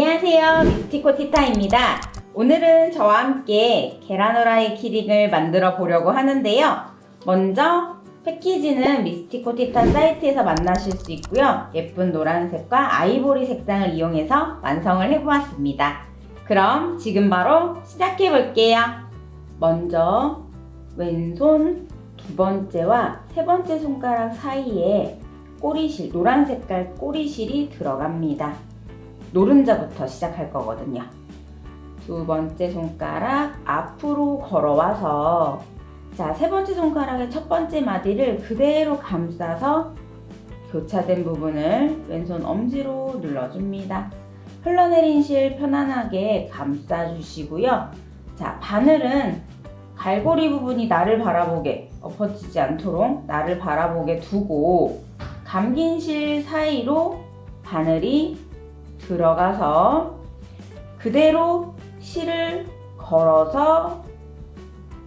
안녕하세요. 미스티코 티타입니다. 오늘은 저와 함께 계란 후라이 키링을 만들어 보려고 하는데요. 먼저 패키지는 미스티코 티타 사이트에서 만나실 수 있고요. 예쁜 노란색과 아이보리 색상을 이용해서 완성을 해보았습니다. 그럼 지금 바로 시작해 볼게요. 먼저 왼손 두 번째와 세 번째 손가락 사이에 꼬리실, 노란 색깔 꼬리실이 들어갑니다 노른자부터 시작할 거거든요. 두 번째 손가락 앞으로 걸어와서 자, 세 번째 손가락의 첫 번째 마디를 그대로 감싸서 교차된 부분을 왼손 엄지로 눌러줍니다. 흘러내린 실 편안하게 감싸주시고요. 자, 바늘은 갈고리 부분이 나를 바라보게 엎어지지 않도록 나를 바라보게 두고 감긴 실 사이로 바늘이 들어가서 그대로 실을 걸어서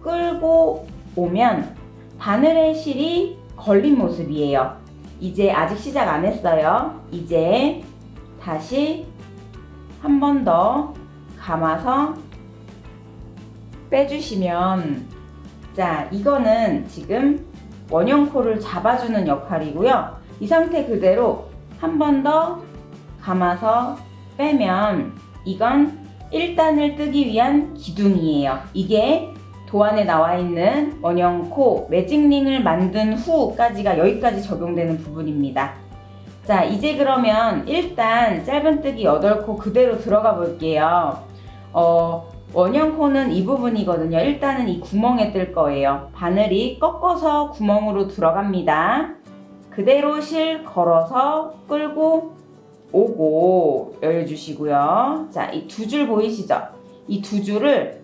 끌고 오면 바늘의 실이 걸린 모습이에요. 이제 아직 시작 안 했어요. 이제 다시 한 번 더 감아서 빼주시면 자 이거는 지금 원형코를 잡아주는 역할이고요. 이 상태 그대로 한 번 더 감아서 빼면 이건 1단을 뜨기 위한 기둥이에요. 이게 도안에 나와 있는 원형 코 매직링을 만든 후까지가 여기까지 적용되는 부분입니다. 자 이제 그러면 일단 짧은뜨기 8코 그대로 들어가 볼게요. 어, 원형 코는 이 부분이거든요. 일단은 이 구멍에 뜰 거예요. 바늘이 꺾어서 구멍으로 들어갑니다. 그대로 실 걸어서 끌고 오고 열어주시고요. 자, 이 두 줄 보이시죠? 이 두 줄을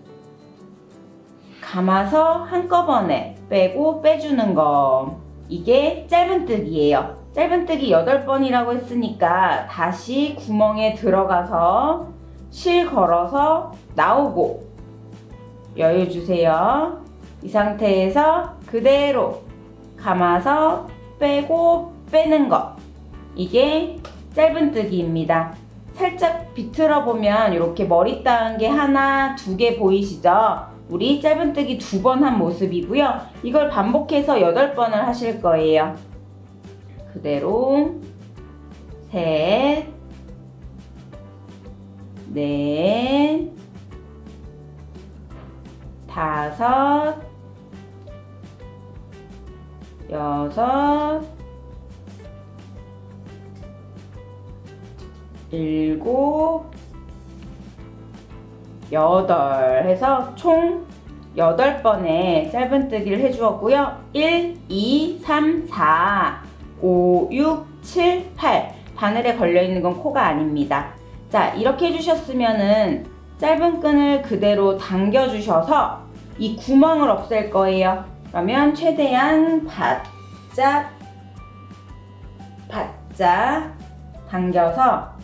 감아서 한꺼번에 빼고 빼주는 거. 이게 짧은뜨기예요. 짧은뜨기 8번이라고 했으니까 다시 구멍에 들어가서 실 걸어서 나오고 여유주세요. 이 상태에서 그대로 감아서 빼고 빼는 거. 이게 짧은뜨기입니다. 살짝 비틀어 보면 이렇게 머리 따은 게 하나, 두 개 보이시죠? 우리 짧은뜨기 두 번 한 모습이고요. 이걸 반복해서 여덟 번을 하실 거예요. 그대로 셋, 넷, 다섯, 여섯, 일곱, 여덟 해서 총 여덟 번의 짧은뜨기를 해주었고요. 1, 2, 3, 4, 5, 6, 7, 8 바늘에 걸려있는 건 코가 아닙니다. 자 이렇게 해주셨으면 은 짧은 끈을 그대로 당겨주셔서 이 구멍을 없앨 거예요. 그러면 최대한 바짝 바짝 당겨서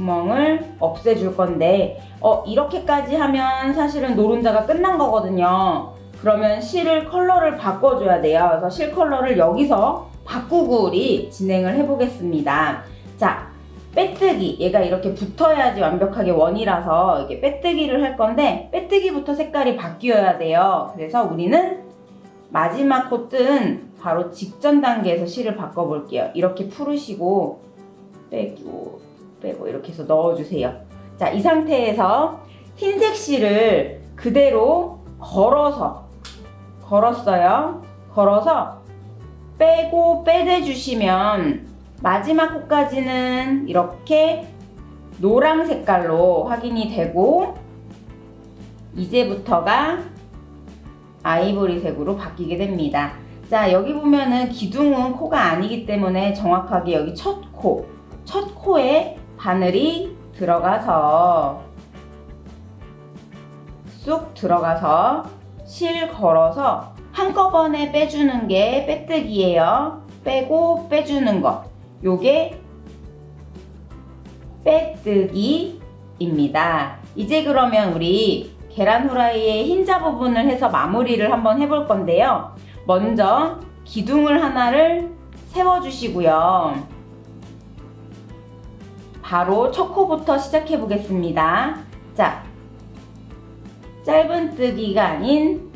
구멍을 없애줄 건데 어 이렇게까지 하면 사실은 노른자가 끝난 거거든요. 그러면 실을 컬러를 바꿔줘야 돼요. 그래서 실 컬러를 여기서 바꾸고 우리 진행을 해보겠습니다. 자, 빼뜨기. 얘가 이렇게 붙어야지 완벽하게 원이라서 이게 빼뜨기를 할 건데 빼뜨기부터 색깔이 바뀌어야 돼요. 그래서 우리는 마지막 코 뜬 바로 직전 단계에서 실을 바꿔볼게요. 이렇게 풀으시고 빼고 빼고 이렇게 해서 넣어주세요. 자, 이 상태에서 흰색 실을 그대로 걸어서 걸었어요. 걸어서 빼고 빼대주시면 마지막 코까지는 이렇게 노랑 색깔로 확인이 되고 이제부터가 아이보리색으로 바뀌게 됩니다. 자 여기 보면은 기둥은 코가 아니기 때문에 정확하게 여기 첫 코, 첫 코에 바늘이 들어가서 쑥 들어가서 실 걸어서 한꺼번에 빼주는 게 빼뜨기예요. 빼고 빼주는 거. 요게 빼뜨기입니다. 이제 그러면 우리 계란 후라이의 흰자 부분을 해서 마무리를 한번 해볼 건데요. 먼저 기둥을 하나를 세워주시고요. 바로 첫 코부터 시작해 보겠습니다. 자, 짧은뜨기가 아닌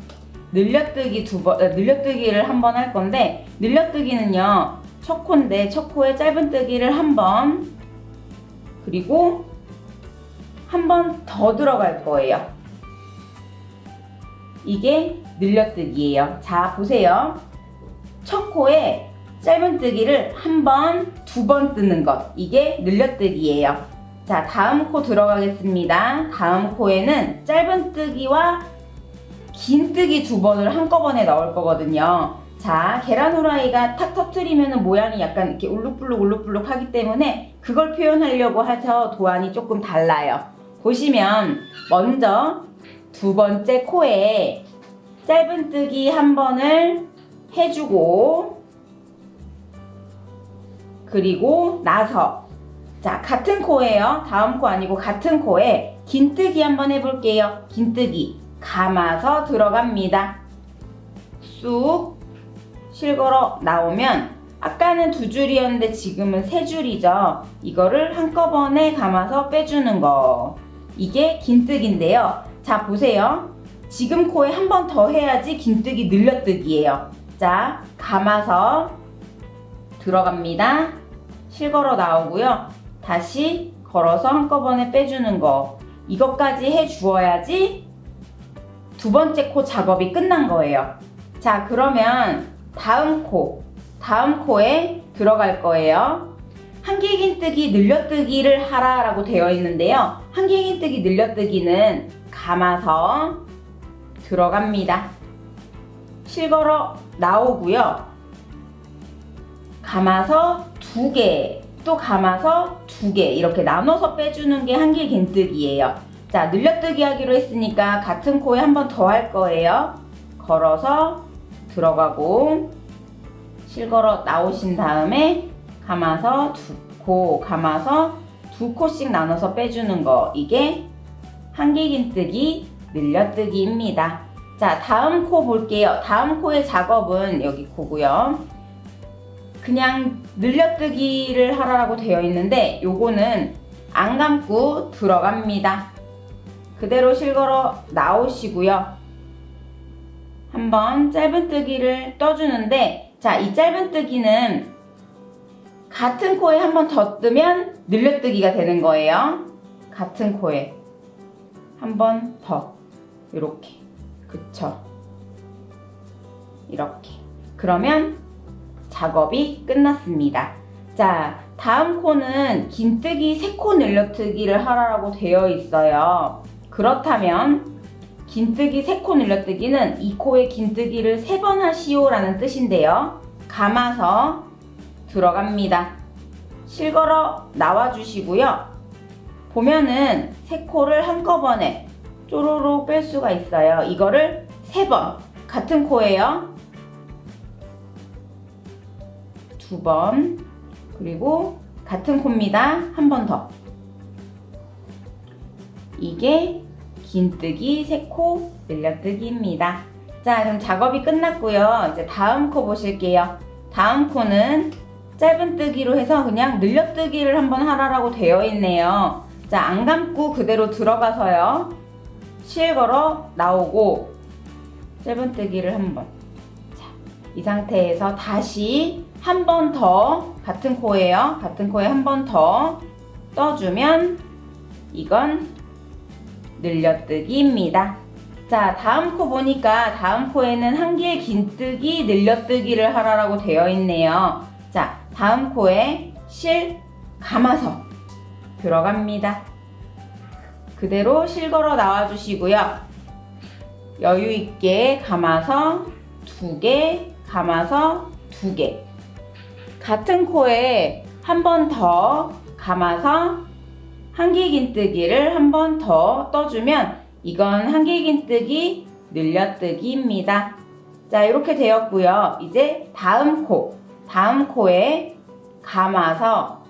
늘려뜨기 두 번, 아, 늘려뜨기를 한 번 할 건데 늘려뜨기는요 첫 코인데 첫 코에 짧은뜨기를 한 번 그리고 한 번 더 들어갈 거예요. 이게 늘려뜨기예요. 자 보세요. 첫 코에 짧은뜨기를 한 번, 두 번 뜨는 것 이게 늘려뜨기예요. 자 다음 코 들어가겠습니다. 다음 코에는 짧은뜨기와 긴뜨기 두 번을 한꺼번에 넣을 거거든요. 자 계란 후라이가 탁 터트리면 모양이 약간 이렇게 울룩불룩 울룩불룩 하기 때문에 그걸 표현하려고 해서 도안이 조금 달라요. 보시면 먼저 두 번째 코에 짧은뜨기 한 번을 해주고 그리고 나서. 자 같은 코예요. 다음 코 아니고 같은 코에 긴뜨기 한번 해볼게요. 긴뜨기. 감아서 들어갑니다. 쑥 실걸어 나오면 아까는 두 줄이었는데 지금은 세 줄이죠. 이거를 한꺼번에 감아서 빼주는 거. 이게 긴뜨기인데요. 자 보세요. 지금 코에 한 번 더 해야지 긴뜨기 늘려뜨기예요. 자 감아서 들어갑니다. 실걸어 나오고요. 다시 걸어서 한꺼번에 빼주는 거. 이것까지 해 주어야지 두 번째 코 작업이 끝난 거예요. 자 그러면 다음 코. 다음 코에 들어갈 거예요. 한길긴뜨기 늘려뜨기를 하라 라고 되어 있는데요. 한길긴뜨기 늘려뜨기는 감아서 들어갑니다. 실걸어 나오고요 감아서 두 개, 또 감아서 두 개 이렇게 나눠서 빼주는 게 한길 긴뜨기예요. 자, 늘려뜨기 하기로 했으니까 같은 코에 한 번 더 할 거예요. 걸어서 들어가고 실걸어 나오신 다음에 감아서 두 코, 감아서 두 코씩 나눠서 빼주는 거 이게 한길 긴뜨기 늘려뜨기입니다. 자, 다음 코 볼게요. 다음 코의 작업은 여기 코고요. 그냥 늘려뜨기를 하라고 되어 있는데 요거는 안 감고 들어갑니다. 그대로 실걸어 나오시고요. 한번 짧은뜨기를 떠주는데 자 이 짧은뜨기는 같은 코에 한번 더 뜨면 늘려뜨기가 되는 거예요. 같은 코에 한번 더 이렇게 그쵸 이렇게 그러면 작업이 끝났습니다. 자, 다음 코는 긴뜨기 3코 늘려뜨기를 하라고 되어 있어요. 그렇다면 긴뜨기 3코 늘려뜨기는 이 코에 긴뜨기를 3번 하시오 라는 뜻인데요. 감아서 들어갑니다. 실걸어 나와주시고요. 보면은 3코를 한꺼번에 쪼로로 뺄 수가 있어요. 이거를 3번 같은 코예요. 두 번, 그리고 같은 코입니다. 한 번 더. 이게 긴뜨기, 세코, 늘려뜨기입니다. 자, 그럼 작업이 끝났고요. 이제 다음 코 보실게요. 다음 코는 짧은 뜨기로 해서 그냥 늘려뜨기를 한번 하라고 되어 있네요. 자, 안 감고 그대로 들어가서요. 실 걸어 나오고 짧은뜨기를 한번. 자, 이 상태에서 다시 한 번 더 같은 코예요. 같은 코에 한 번 더 떠주면 이건 늘려뜨기입니다. 자 다음 코 보니까 다음 코에는 한길 긴뜨기 늘려뜨기를 하라고 되어 있네요. 자 다음 코에 실 감아서 들어갑니다. 그대로 실 걸어 나와 주시고요. 여유 있게 감아서 두 개, 감아서 두 개. 같은 코에 한 번 더 감아서 한길긴뜨기를 한 번 더 떠주면 이건 한길긴뜨기 늘려뜨기입니다. 자 이렇게 되었고요. 이제 다음 코, 다음 코에 감아서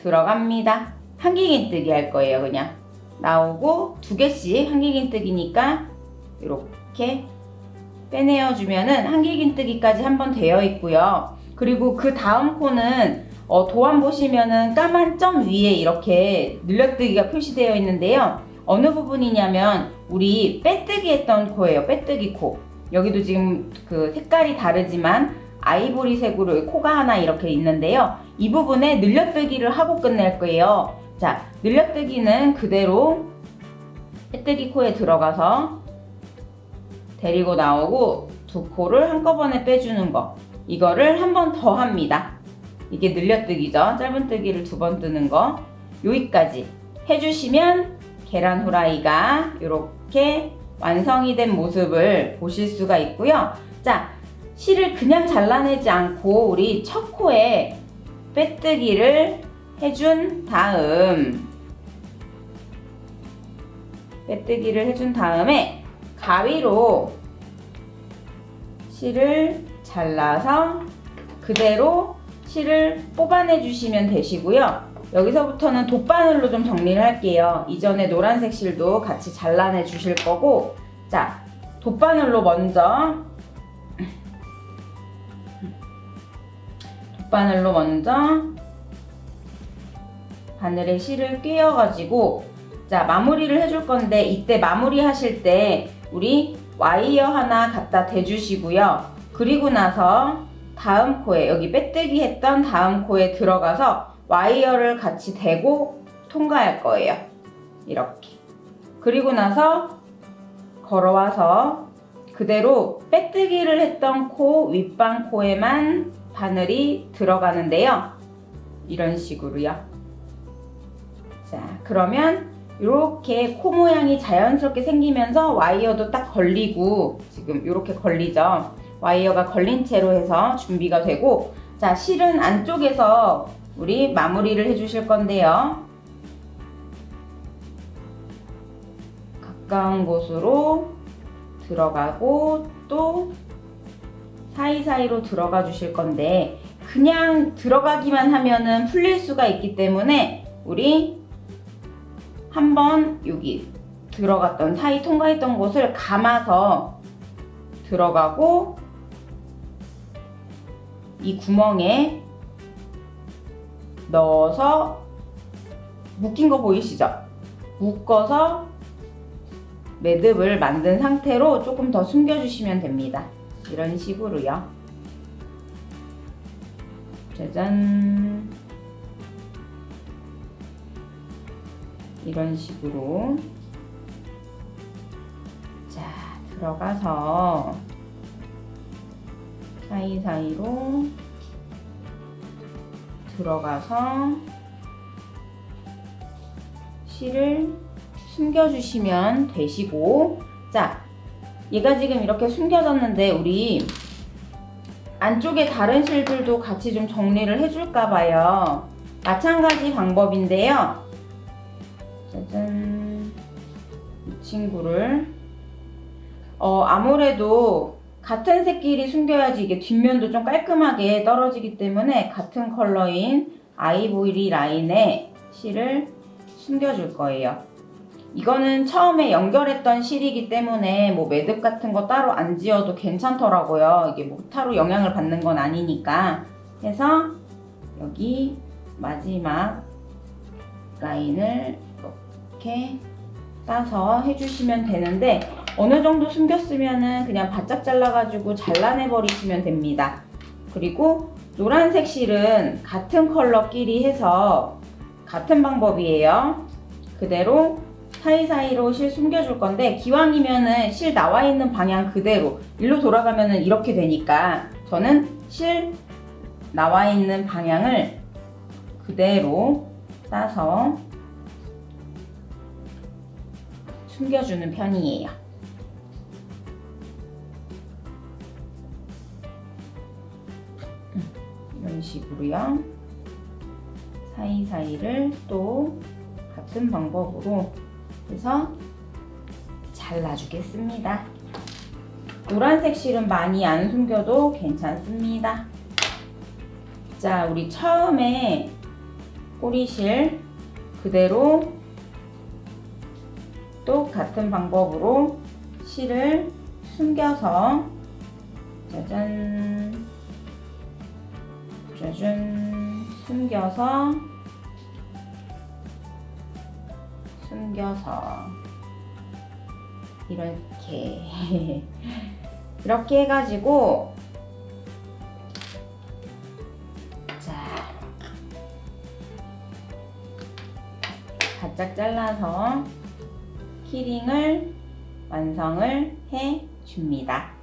들어갑니다. 한길긴뜨기 할 거예요. 그냥 나오고 두 개씩 한길긴뜨기니까 이렇게 빼내어 주면은 한길긴뜨기까지 한 번 되어 있고요. 그리고 그 다음 코는 어, 도안 보시면은 까만 점 위에 이렇게 늘려뜨기가 표시되어 있는데요. 어느 부분이냐면 우리 빼뜨기 했던 코예요. 빼뜨기 코. 여기도 지금 그 색깔이 다르지만 아이보리색으로 코가 하나 이렇게 있는데요. 이 부분에 늘려뜨기를 하고 끝낼 거예요. 자, 늘려뜨기는 그대로 빼뜨기 코에 들어가서 데리고 나오고 두 코를 한꺼번에 빼주는 거. 이거를 한 번 더 합니다. 이게 늘려뜨기죠. 짧은뜨기를 두 번 뜨는 거. 여기까지 해주시면 계란 후라이가 이렇게 완성이 된 모습을 보실 수가 있고요. 자, 실을 그냥 잘라내지 않고 우리 첫 코에 빼뜨기를 해준 다음 빼뜨기를 해준 다음에 가위로 실을 잘라서 그대로 실을 뽑아내 주시면 되시고요. 여기서부터는 돗바늘로 좀 정리를 할게요. 이전에 노란색 실도 같이 잘라내 주실 거고 자, 돗바늘로 먼저 돗바늘로 먼저 바늘에 실을 꿰어가지고 자 마무리를 해줄 건데 이때 마무리 하실 때 우리 와이어 하나 갖다 대주시고요. 그리고 나서 다음 코에 여기 빼뜨기 했던 다음 코에 들어가서 와이어를 같이 대고 통과할 거예요. 이렇게. 그리고 나서 걸어와서 그대로 빼뜨기를 했던 코 윗방 코에만 바늘이 들어가는데요. 이런 식으로요. 자, 그러면 이렇게 코 모양이 자연스럽게 생기면서 와이어도 딱 걸리고 지금 이렇게 걸리죠. 와이어가 걸린 채로 해서 준비가 되고 자 실은 안쪽에서 우리 마무리를 해 주실 건데요. 가까운 곳으로 들어가고 또 사이사이로 들어가 주실 건데 그냥 들어가기만 하면은 풀릴 수가 있기 때문에 우리 한번 여기 들어갔던 사이 통과했던 곳을 감아서 들어가고 이 구멍에 넣어서 묶인 거 보이시죠? 묶어서 매듭을 만든 상태로 조금 더 숨겨주시면 됩니다. 이런 식으로요. 짜잔. 이런 식으로. 자, 들어가서 사이사이로 들어가서 실을 숨겨주시면 되시고 자 얘가 지금 이렇게 숨겨졌는데 우리 안쪽에 다른 실들도 같이 좀 정리를 해줄까 봐요. 마찬가지 방법인데요. 짜잔 이 친구를 어 아무래도 같은 색끼리 숨겨야지 이게 뒷면도 좀 깔끔하게 떨어지기 때문에 같은 컬러인 아이보리 라인에 실을 숨겨줄 거예요. 이거는 처음에 연결했던 실이기 때문에 뭐 매듭 같은 거 따로 안 지어도 괜찮더라고요. 이게 뭐 타로 영향을 받는 건 아니니까. 해서 여기 마지막 라인을 이렇게 따서 해주시면 되는데 어느 정도 숨겼으면은 그냥 바짝 잘라가지고 잘라내 버리시면 됩니다. 그리고 노란색 실은 같은 컬러끼리 해서 같은 방법이에요. 그대로 사이사이로 실 숨겨줄 건데 기왕이면은 실 나와 있는 방향 그대로 일로 돌아가면은 이렇게 되니까 저는 실 나와 있는 방향을 그대로 따서 숨겨주는 편이에요. 이런 식으로요. 사이사이를 또 같은 방법으로 해서 잘라주겠습니다. 노란색 실은 많이 안 숨겨도 괜찮습니다. 자, 우리 처음에 꼬리실 그대로 또 같은 방법으로 실을 숨겨서 짜잔 짜잔 숨겨서 숨겨서 이렇게 이렇게 해가지고 자 바짝 잘라서 키링을 완성을 해 줍니다.